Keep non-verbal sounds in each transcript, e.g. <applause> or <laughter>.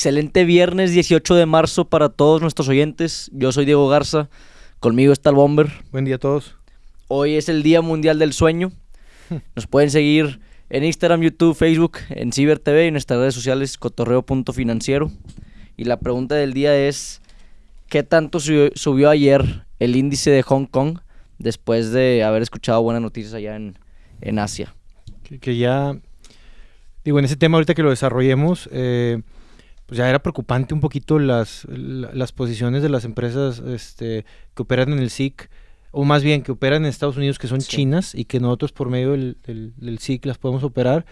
Excelente viernes 18 de marzo para todos nuestros oyentes. Yo soy Diego Garza. Conmigo está el Bomber. Buen día a todos. Hoy es el Día Mundial del Sueño. <laughs> Nos pueden seguir en Instagram, YouTube, Facebook, en Ciber TV y en nuestras redes sociales cotorreo.financiero. Y la pregunta del día es, ¿qué tanto subió, ayer el índice de Hong Kong después de haber escuchado buenas noticias allá en, en Asia? Que, que ya, digo, en ese tema ahorita que lo desarrollemos, eh, pues ya era preocupante un poquito las, la- las posiciones de las empresas este, que operan en el SIC, o más bien que operan en Estados Unidos, que son Sí. chinas, y que nosotros por medio del, del- del SIC las podemos operar,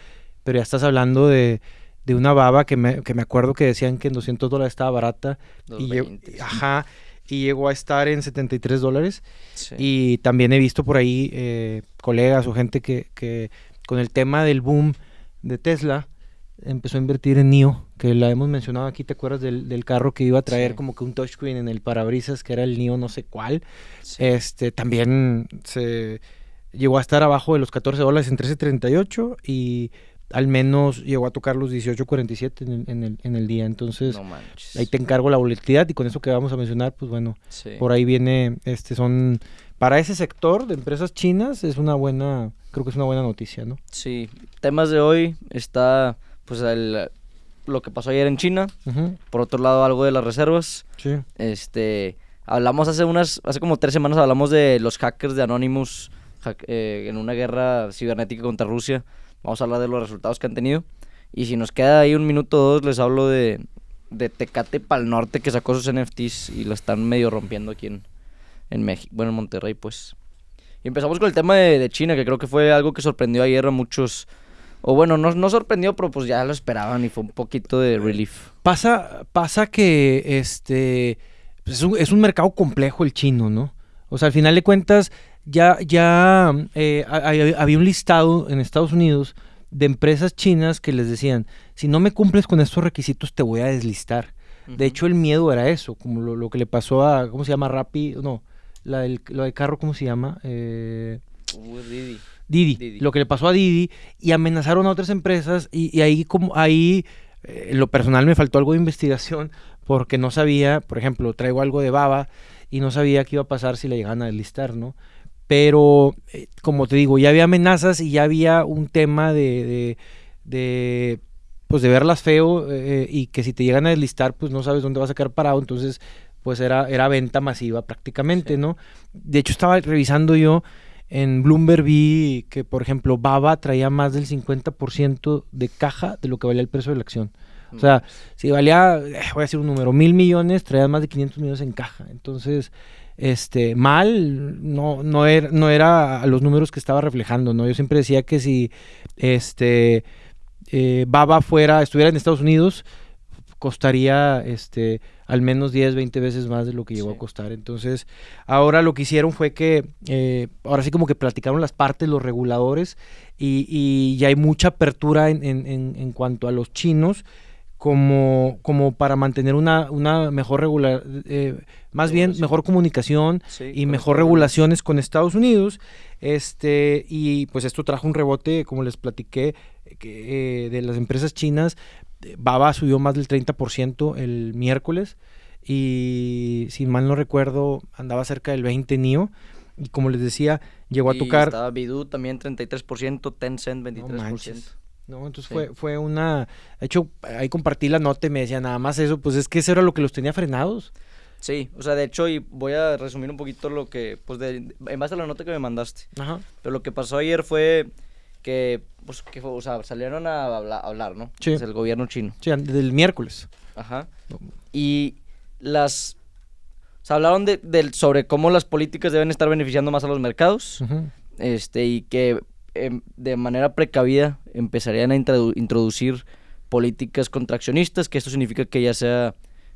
pero ya estás hablando de, de una baba que me, que me acuerdo que decían que en 200 dólares estaba barata, y, llegó- 220, ajá, y llegó a estar en 73 dólares. sí. Y también he visto por ahí eh, colegas o gente que, que con el tema del boom de Tesla empezó a invertir en NIO, que la hemos mencionado aquí, ¿te acuerdas del, del carro que iba a traer Sí. como que un touchscreen en el parabrisas, que era el NIO no sé cuál? Sí. Este, también se llegó a estar abajo de los 14 dólares en 13.38 y al menos llegó a tocar los 18.47 en, el- en el, en el día. Entonces, no ahí te encargo la volatilidad y con eso que vamos a mencionar, pues bueno, Sí. por ahí viene, este son, para ese sector de empresas chinas es una buena, creo que es una buena noticia, ¿no? Sí, temas de hoy está pues el- lo que pasó ayer en China, por otro lado algo de las reservas. Sí, Este, hablamos hace unas hace como tres semanas hablamos de los hackers de Anonymous hack- eh, en una guerra cibernética contra Rusia. Vamos a hablar de los resultados que han tenido y si nos queda ahí un minuto o dos les hablo de de Tecate Pal Norte que sacó sus NFTs y lo están medio rompiendo aquí en, en México, bueno, en Monterrey, pues. Y empezamos con el tema de, de China, que creo que fue algo que sorprendió ayer a muchos. O bueno, no, no sorprendió, pero pues ya lo esperaban y fue un poquito de relief. Pasa, pasa que este pues es, un, es un mercado complejo el chino, ¿no? O sea, al final de cuentas, ya, ya eh, ha- ha- había un listado en Estados Unidos de empresas chinas que les decían, si no me cumples con estos requisitos, te voy a deslistar. De hecho, el miedo era eso, como lo, lo que le pasó a, ¿cómo se llama? Rappi, no, la del, lo del carro, ¿cómo se llama? Eh, Didi. Didi, Didi. lo que le pasó a Didi y amenazaron a otras empresas y, y ahí como ahí eh, lo personal me faltó algo de investigación porque no sabía, por ejemplo, traigo algo de baba y no sabía qué iba a pasar si le llegaban a deslistar, ¿no? Pero eh, como te digo, ya había amenazas y ya había un tema de, de, de, pues de verlas feo eh, y que si te llegan a deslistar pues no sabes dónde vas a quedar parado, entonces pues era, era venta masiva prácticamente, Sí. ¿no? De hecho estaba revisando yo en Bloomberg vi que, por ejemplo, Baba traía más del 50% de caja de lo que valía el precio de la acción. O sea, si valía, eh, voy a decir un número, mil millones, traía más de 500 millones en caja. Entonces, este, mal, no, no, era, no era a los números que estaba reflejando, ¿no? Yo siempre decía que si, este, eh, Baba fuera, estuviera en Estados Unidos, costaría, este, al menos 10, 20 veces más de lo que llegó Sí. a costar. Entonces, ahora lo que hicieron fue que, eh, ahora sí como que platicaron las partes, los reguladores, y, y ya hay mucha apertura en, en- en- en cuanto a los chinos, como, como para mantener una, una mejor regular, eh, más bien mejor comunicación Sí, y mejor regulaciones con Estados Unidos. Este, y pues esto trajo un rebote, como les platiqué, que, eh, de las empresas chinas. Baba subió más del 30% el miércoles y si mal no recuerdo andaba cerca del 20 NIO y como les decía llegó a Y tocar Estaba Baidu también 33%, Tencent 23%. manches. no entonces Sí. fue fue una de hecho ahí compartí la nota y me decía nada más eso pues es que eso era lo que los tenía frenados Sí, o sea, de hecho, y voy a resumir un poquito lo que, pues, de, en base a la nota que me mandaste. Ajá. Pero lo que pasó ayer fue que, pues, que o sea, salieron a hablar, a hablar ¿no? Sí. Pues, el gobierno chino. Sí, del miércoles Ajá. Y las... O sea, hablaron de, del- sobre cómo las políticas deben estar beneficiando más a los mercados. Ujú. este y que em, de manera precavida empezarían a introdu- introducir políticas contraccionistas, que esto significa que ya sea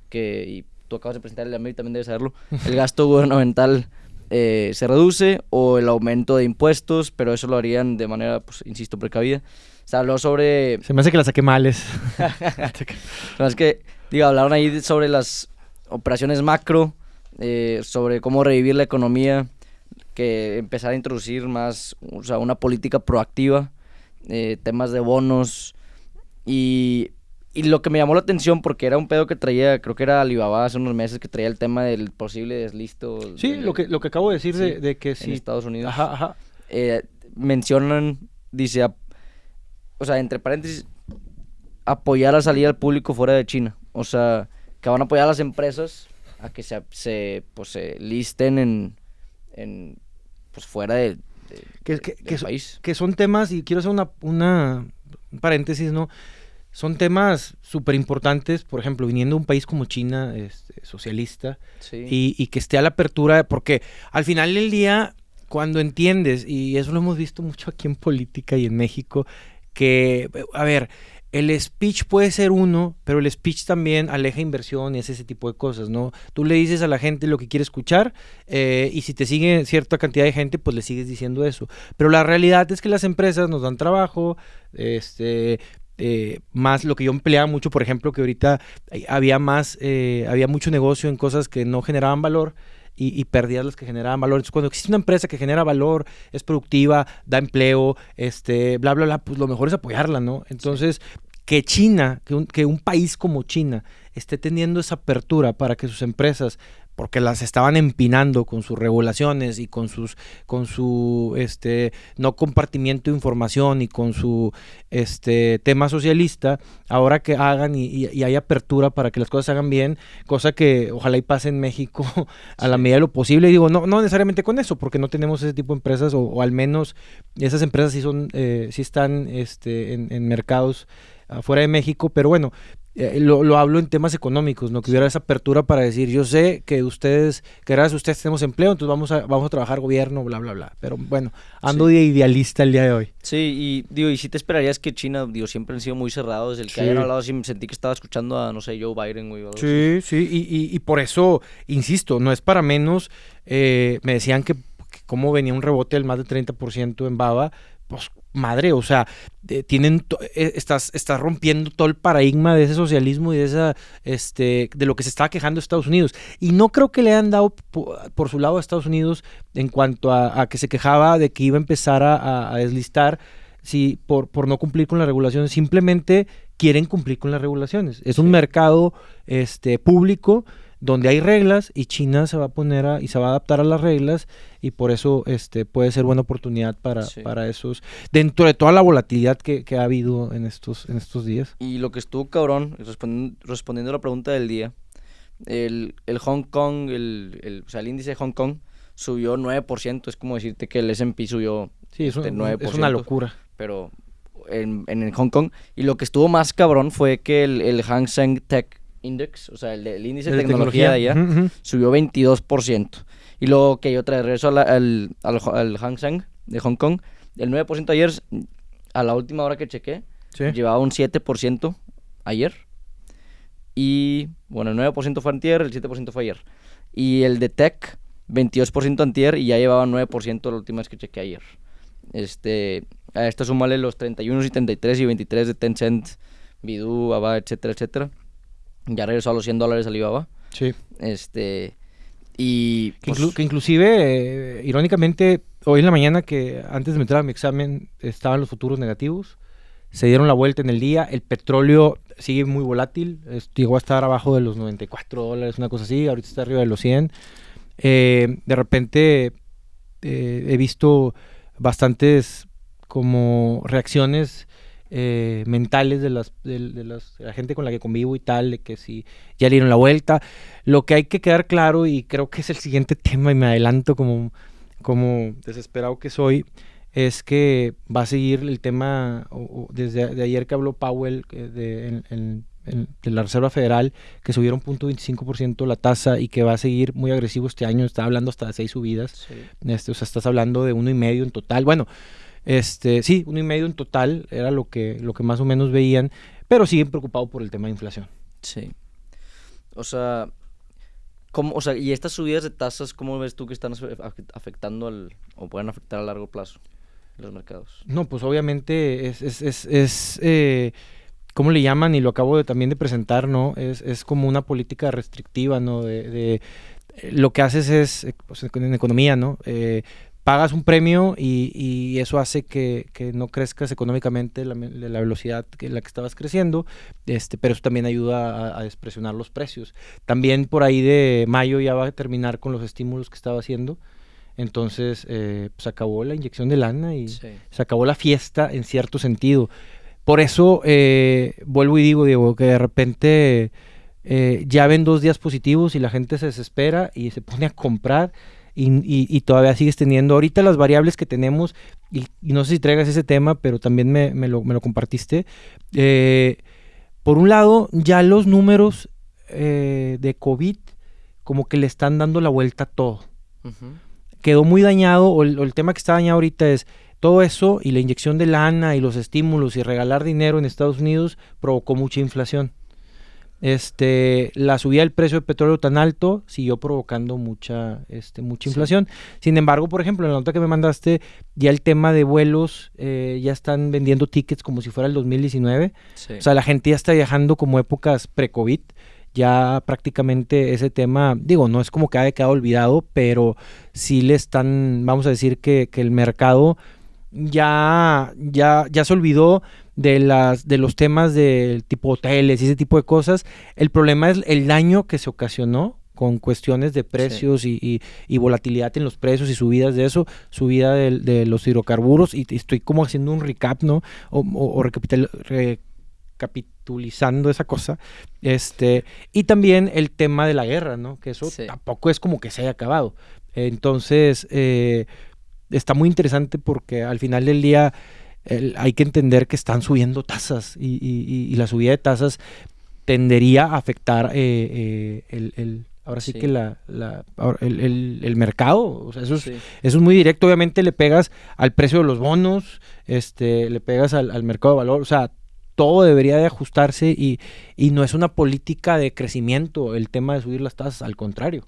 que, y tú acabas de presentar el y también debes saberlo, el gasto gubernamental eh, se reduce o el aumento de impuestos, pero eso lo harían de manera, pues, insisto, precavida. Se habló sobre se me hace que la saqué males <laughs> es que, digo, hablaron ahí sobre las operaciones macro, eh, sobre cómo revivir la economía, que empezar a introducir más, o sea, una política proactiva, eh, temas de bonos y y lo que me llamó la atención, porque era un pedo que traía, creo que era Alibaba hace unos meses, que traía el tema del posible deslisto. Sí, de- lo que, lo que acabo de decir de, Sí, de que en sí. Estados Unidos. Ajá, ajá. eh, mencionan, dice, o sea, entre paréntesis, apoyar a salir al público fuera de China. O sea, que van a apoyar a las empresas a que se, se, pues, se listen en, en pues fuera de, de- Que, que- del que país. que son temas, y quiero hacer una, una un paréntesis, ¿no? Son temas súper importantes, por ejemplo, viniendo de un país como China, este, socialista, Sí. y, y que esté a la apertura, porque al final del día, cuando entiendes, y eso lo hemos visto mucho aquí en política y en México, que, a ver, el speech puede ser uno, pero el speech también aleja inversión y es ese tipo de cosas, ¿no? Tú le dices a la gente lo que quiere escuchar eh, y si te sigue cierta cantidad de gente, pues le sigues diciendo eso. Pero la realidad es que las empresas nos dan trabajo, este, eh, más lo que yo empleaba mucho, por ejemplo, que ahorita había más, eh, había mucho negocio en cosas que no generaban valor y, y perdías las que generaban valor. Entonces, cuando existe una empresa que genera valor, es productiva, da empleo, este, bla, bla, bla, pues lo mejor es apoyarla, ¿no? Entonces, que China, que un, que un país como China esté teniendo esa apertura para que sus empresas porque las estaban empinando con sus regulaciones y con sus con su este no compartimiento de información y con su este tema socialista ahora que hagan y, y- y hay apertura para que las cosas se hagan bien cosa que ojalá y pase en México <laughs> a la medida de lo posible. Y digo no no necesariamente con eso porque no tenemos ese tipo de empresas o, o al menos esas empresas sí son eh, sí están este en, en mercados afuera de México pero bueno eh, lo, lo hablo en temas económicos, ¿no? Que hubiera esa apertura para decir, yo sé que ustedes, que gracias a ustedes tenemos empleo, entonces vamos a, vamos a trabajar gobierno, bla, bla, bla. Pero bueno, ando de idealista el día de hoy. Sí, y digo, y si te esperarías que China, digo, siempre han sido muy cerrados. El que Sí. hayan hablado así, me sentí que estaba escuchando a, no sé, Joe Biden, güey. así. Sí, sí, y, y- y por eso, insisto, no es para menos, eh, me decían que, que cómo venía un rebote del más de 30% en Baba, pues madre, o sea, eh, tienen, eh, estás, estás rompiendo todo el paradigma de ese socialismo y de esa, este, de lo que se estaba quejando Estados Unidos. Y no creo que le hayan dado po- por, su lado a Estados Unidos en cuanto a, a que se quejaba de que iba a empezar a, a- a deslistar si, por, por no cumplir con las regulaciones, simplemente quieren cumplir con las regulaciones. Es un mercado este, público donde hay reglas y China se va a poner a, y se va a adaptar a las reglas y por eso este, puede ser buena oportunidad para, Sí. para esos, dentro de toda la volatilidad que, que ha habido en estos, en estos días. Y lo que estuvo cabrón, respondiendo, respondiendo a la pregunta del día, el, el Hong Kong, el, el- o sea, el índice de Hong Kong subió 9%. Es como decirte que el S&P subió Sí, es, un- este, es 9%. una locura. pero en, en el Hong Kong. Y lo que estuvo más cabrón fue que el, el Hang Seng Tech Index, o sea, el, el índice de De tecnología, de allá, Ujú, ujú. subió 22%. Y luego que yo trae regreso a la- al, al, al Hang Seng de Hong Kong, el 9% ayer, a la última hora que chequé, Sí. llevaba un 7% ayer. Y bueno, el 9% fue antier, el 7% fue ayer. Y el de Tech, 22% antier y ya llevaba 9% la última vez que chequé ayer. Este, a esto súmale los 31, 73 y 23 de Tencent, Baidu, Aba, etcétera, etcétera. Ya regresó a los 100 dólares Alibaba. Sí. Este, y Que, pues, inclu- que inclusive, eh, irónicamente, hoy en la mañana que antes de meter a mi examen estaban los futuros negativos, se dieron la vuelta en el día, el petróleo sigue muy volátil, es- llegó a estar abajo de los 94 dólares, una cosa así, ahorita está arriba de los 100. Eh, de repente eh, he visto bastantes como reacciones eh, mentales de, las, de, de las- de la gente con la que convivo y tal, de que si ya le dieron la vuelta. Lo que hay que quedar claro, y creo que es el siguiente <laughs> tema, y me adelanto como, como desesperado que soy, es que va a seguir el tema, o- o desde de ayer que habló Powell de, en- en- en- de la Reserva Federal, que subieron 0.25% la tasa y que va a seguir muy agresivo este año, está hablando hasta de seis subidas. sí. Este, o sea, estás hablando de uno y medio en total. Bueno, este, sí, uno y medio en total era lo que, lo que más o menos veían, pero siguen preocupados por el tema de inflación. Sí. O sea, ¿cómo, o sea, y estas subidas de tasas, ¿cómo ves tú que están afe- afe- afectando al, o pueden afectar a largo plazo los mercados? No, pues obviamente es, es, es, es, eh, ¿cómo le llaman? Y lo acabo de, también de presentar, ¿no? Es, es como una política restrictiva, ¿no? De, de- lo que haces es, eh, pues, en en economía, ¿no? Eh, pagas un premio y, y eso hace que, que, no crezcas económicamente la, la velocidad en la que estabas creciendo, este, pero eso también ayuda a, a, despresionar los precios. También por ahí de mayo ya va a terminar con los estímulos que estaba haciendo. Entonces eh, se acabó la inyección de lana y sí. se acabó la fiesta en cierto sentido. Por eso eh, vuelvo y digo, Diego, que de repente eh, ya ven dos días positivos y la gente se desespera y se pone a comprar y, y, y todavía sigues teniendo ahorita las variables que tenemos y, y, no sé si traigas ese tema, pero también me, me, lo, me lo, compartiste. Eh, por un lado, ya los números eh, de COVID como que le están dando la vuelta a todo. Uh -huh. Quedó muy dañado, o el, o el tema que está dañado ahorita es todo eso y la inyección de lana y los estímulos y regalar dinero en Estados Unidos provocó mucha inflación. Este, la subida del precio del petróleo tan alto siguió provocando mucha, este, mucha inflación. Sí. Sin embargo, por ejemplo, en la nota que me mandaste, ya el tema de vuelos, eh, ya están vendiendo tickets como si fuera el 2019. Sí. O sea, la gente ya está viajando como épocas pre-COVID. Ya prácticamente ese tema, digo, no es como que haya quedado olvidado, pero sí le están, vamos a decir que, que el mercado ya, ya, ya se olvidó de, las, de los temas del tipo hoteles y ese tipo de cosas. El problema es el daño que se ocasionó con cuestiones de precios sí. y, y, y, volatilidad en los precios y subidas de eso, subida de, de los hidrocarburos y estoy como haciendo un recap, ¿no? O, o, o recapitul recapitulizando esa cosa. Este, y también el tema de la guerra, ¿no? Que eso sí. tampoco es como que se haya acabado. Entonces, eh, está muy interesante porque al final del día el, hay que entender que están subiendo tasas y, y, y, la subida de tasas tendería a afectar eh, eh, el, el, ahora sí, sí, que la, la el, el, mercado, o sea, eso, es, sí. eso es muy directo, obviamente le pegas al precio de los bonos, este, le pegas al, al mercado de valor, o sea, todo debería de ajustarse y, y, no es una política de crecimiento el tema de subir las tasas, al contrario,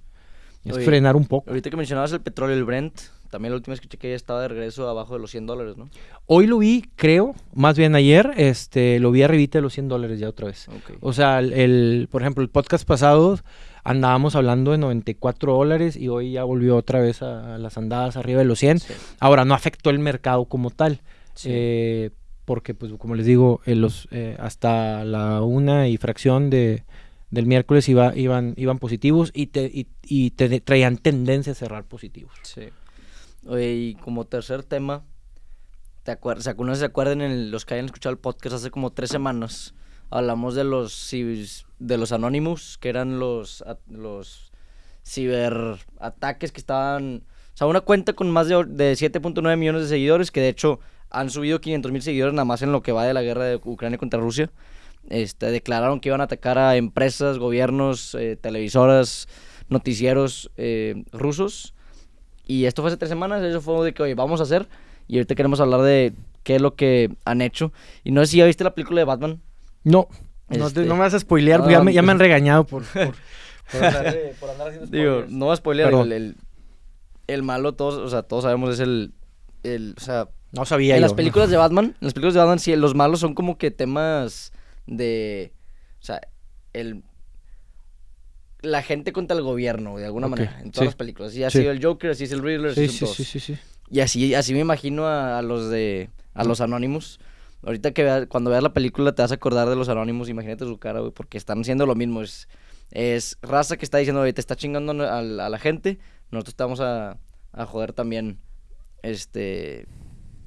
es Oye, frenar un poco. Ahorita que mencionabas el petróleo, el Brent, también la última vez que chequé ya estaba de regreso abajo de los 100 dólares, ¿no? Hoy lo vi, creo, más bien ayer, este, lo vi arribita de los 100 dólares ya otra vez. Okay. O sea, el, el, por ejemplo, el podcast pasado andábamos hablando de 94 dólares y hoy ya volvió otra vez a, a las andadas arriba de los 100. Sí. Ahora, no afectó el mercado como tal. Sí. Eh, porque, pues, como les digo, eh, los, eh, hasta la una y fracción de, del miércoles iba, iban, iban positivos y, te, y, y te traían tendencia a cerrar positivos. Sí. Y como tercer tema, ¿te acuerdas? Sea, se acuerdan en los que hayan escuchado el podcast hace como tres semanas? Hablamos de los de los Anonymous, que eran los, los ciberataques que estaban... O sea, una cuenta con más de, de 7.9 millones de seguidores, que de hecho han subido 500 mil seguidores nada más en lo que va de la guerra de Ucrania contra Rusia. Este, declararon que iban a atacar a empresas, gobiernos, eh, televisoras, noticieros eh, rusos. Y esto fue hace tres semanas, eso fue de que, oye, vamos a hacer. Y ahorita queremos hablar de qué es lo que han hecho. Y no sé si ya viste la película de Batman. No, este... no, te, no, me vas a spoilear, no, ya, me, ya, me, han regañado por, <laughs> por, por, andar, de, por andar, haciendo spoilers. Digo, no va a spoilear, el, el, el, malo, todos, o sea, todos sabemos es el, el o sea... No sabía En yo, las películas de Batman, en las películas de Batman, sí, los malos son como que temas de... O sea, el... La gente contra el gobierno, de alguna okay. manera, en todas sí. las películas. Así ha sí. sido el Joker, así es el Riddler, así sí. Sí, sí, sí, Y así, así me imagino a, a los de... A los Anónimos. Ahorita que veas, cuando veas la película te vas a acordar de los Anónimos, imagínate su cara, güey, porque están haciendo lo mismo. Es, es raza que está diciendo, oye, te está chingando a, a la gente, nosotros estamos a, a joder también, este,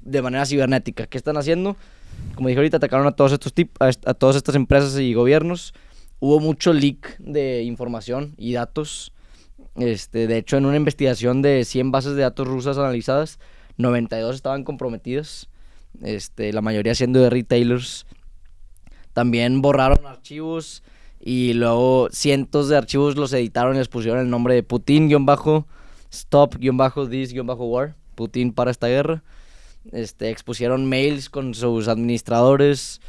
de manera cibernética. ¿Qué están haciendo? Como dije ahorita, atacaron a todos estos tip a, a todas estas empresas y gobiernos. Hubo mucho leak de información y datos. Este, de hecho, en una investigación de 100 bases de datos rusas analizadas, 92 estaban comprometidas. Este, la mayoría siendo de retailers. También borraron archivos y luego cientos de archivos los editaron y les pusieron el nombre de Putin-stop-this-war. Putin para esta guerra. Este, expusieron mails con sus administradores.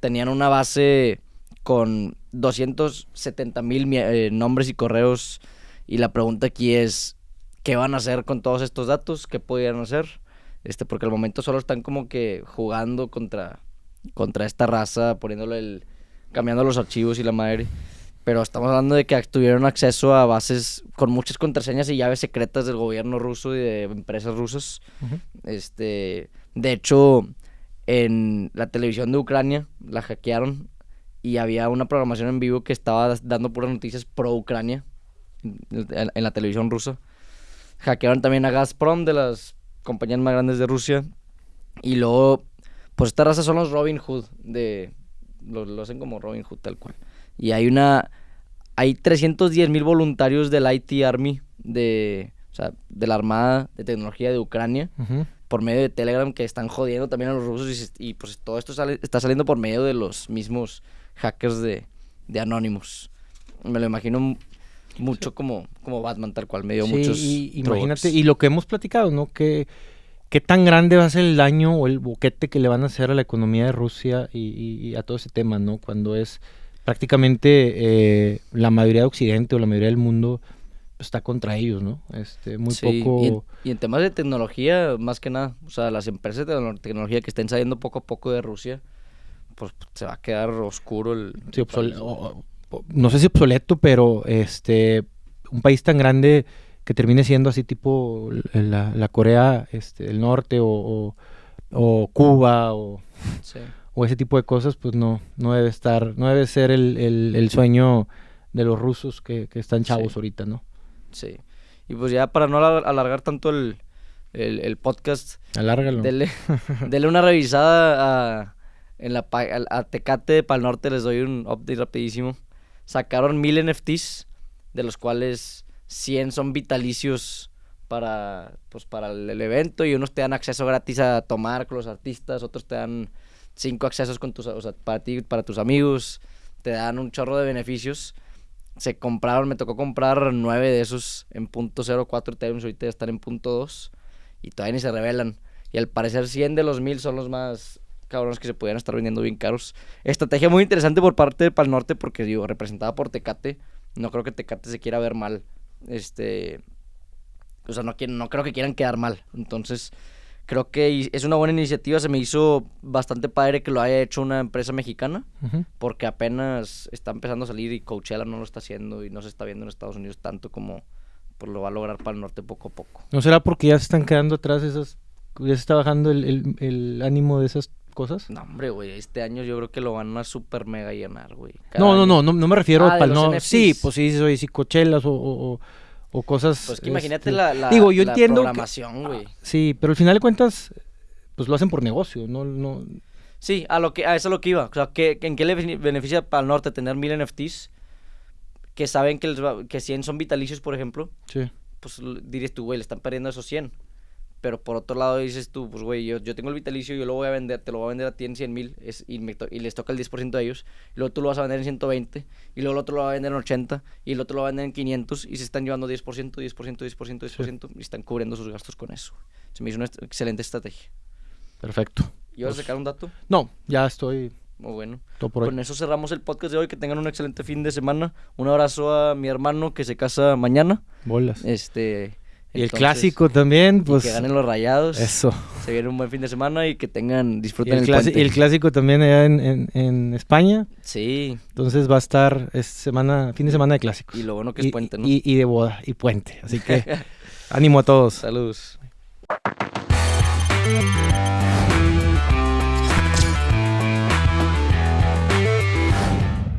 Tenían una base con 270 mil eh, nombres y correos. Y la pregunta aquí es, ¿qué van a hacer con todos estos datos? ¿Qué podrían hacer? Este, porque al momento solo están como que jugando contra, contra esta raza, poniéndole el. cambiando los archivos y la madre. Pero estamos hablando de que tuvieron acceso a bases con muchas contraseñas y llaves secretas del gobierno ruso y de empresas rusas. Ujú. Este, de hecho, en la televisión de Ucrania la hackearon y había una programación en vivo que estaba dando puras noticias pro Ucrania en, en- la televisión rusa. Hackearon también a Gazprom de las compañías más grandes de Rusia. Y luego, pues esta raza son los Robin Hood de lo, lo hacen como Robin Hood tal cual. Y hay una hay 310 mil voluntarios del IT Army de o sea, de la Armada de Tecnología de Ucrania por medio de Telegram que están jodiendo también a los rusos y, y, pues todo esto sale- está saliendo por medio de los mismos hackers de, de Anonymous. Me lo imagino mucho como, como Batman tal cual, me dio Sí, muchos y, imagínate, y lo que hemos platicado, ¿no? Que qué tan grande va a ser el daño o el boquete que le van a hacer a la economía de Rusia y, y- y a todo ese tema, ¿no? Cuando es prácticamente eh, la mayoría de Occidente o la mayoría del mundo pues, está contra ellos, ¿no? Este, muy Sí, poco... Y en, y en temas de tecnología, más que nada, o sea, las empresas de tecno- tecnología que estén saliendo poco a poco de Rusia, pues se va a quedar oscuro el... Sí, país. o- o- no sé si obsoleto, pero este un país tan grande que termine siendo así tipo la, la Corea este, del Norte o, o- Cuba o, Sí. o ese tipo de cosas, pues no, no debe estar, no debe ser el, el- el sueño de los rusos que, que están chavos Sí. ahorita, ¿no? Sí. Y pues ya para no alar- alargar tanto el, el, el podcast, Alárgalo. dele, <laughs> dele una revisada a, en la, a Tecate de Pal Norte, les doy un update rapidísimo. Sacaron mil NFTs, de los cuales 100 son vitalicios para, pues, para el, el evento y unos te dan acceso gratis a tomar con los artistas, otros te dan cinco accesos con tus, o sea, para ti, para tus amigos, te dan un chorro de beneficios. Se compraron, me tocó comprar nueve de esos en punto .04 Ethereum, ahorita están en punto .2 y todavía ni se revelan. Y al parecer 100 de los 1000 son los más cabrones que se pudieran estar vendiendo bien caros. Estrategia muy interesante por parte de Pal Norte porque digo, representada por Tecate, no creo que Tecate se quiera ver mal. Este, o sea, no no creo que quieran quedar mal. Entonces, creo que es una buena iniciativa, se me hizo bastante padre que lo haya hecho una empresa mexicana porque apenas está empezando a salir y Coachella no lo está haciendo y no se está viendo en Estados Unidos tanto como pues, lo va a lograr para el norte poco a poco. ¿No será porque ya se están quedando atrás esas, ya se está bajando el, el- el ánimo de esas cosas? No, hombre, güey, este año yo creo que lo van a super mega llenar, güey. No, no, no, no, no me refiero Ah, a no, NFTs. sí, pues sí, soy sí, cochelas o, o- o- cosas. Pues que imagínate este, la, la, digo, yo la entiendo programación, güey. Sí, pero al final de cuentas, pues lo hacen por negocio, no, no. Sí, a, lo que, a eso es lo que iba. O sea, ¿qué, ¿en qué le bene- beneficia para el norte tener mil NFTs? Que saben que, les va- que 100 son vitalicios, por ejemplo. Sí. Pues dirías tú, güey, le están perdiendo esos 100. Pero por otro lado dices tú, pues güey, yo, yo tengo el vitalicio, yo lo voy a vender, te lo voy a vender a ti en 100 mil y, y les toca el 10% de ellos. Y luego tú lo vas a vender en 120 y luego el otro lo va a vender en 80 y el otro lo va a vender en 500 y se están llevando 10%, 10%, 10%, 10% y están cubriendo sus gastos con eso. Se me hizo una est- excelente estrategia. Perfecto. ¿Y vas a Pues- sacar un dato? No, ya estoy Muy bueno. todo por hoy. Con eso cerramos el podcast de hoy. Que tengan un excelente fin de semana. Un abrazo a mi hermano que se casa mañana. Bolas. Este. Y el clásico también, y pues. que ganen los rayados. Eso. Se viene un buen fin de semana y que tengan, Y disfruten el, el, puente. y el clásico también allá en, en- en España. Sí, Entonces va a estar es semana, fin de semana de clásicos. y lo bueno que es Y- puente, ¿no? y, y de boda y puente. Así que <laughs> ánimo a todos. Saludos.